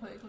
Baik.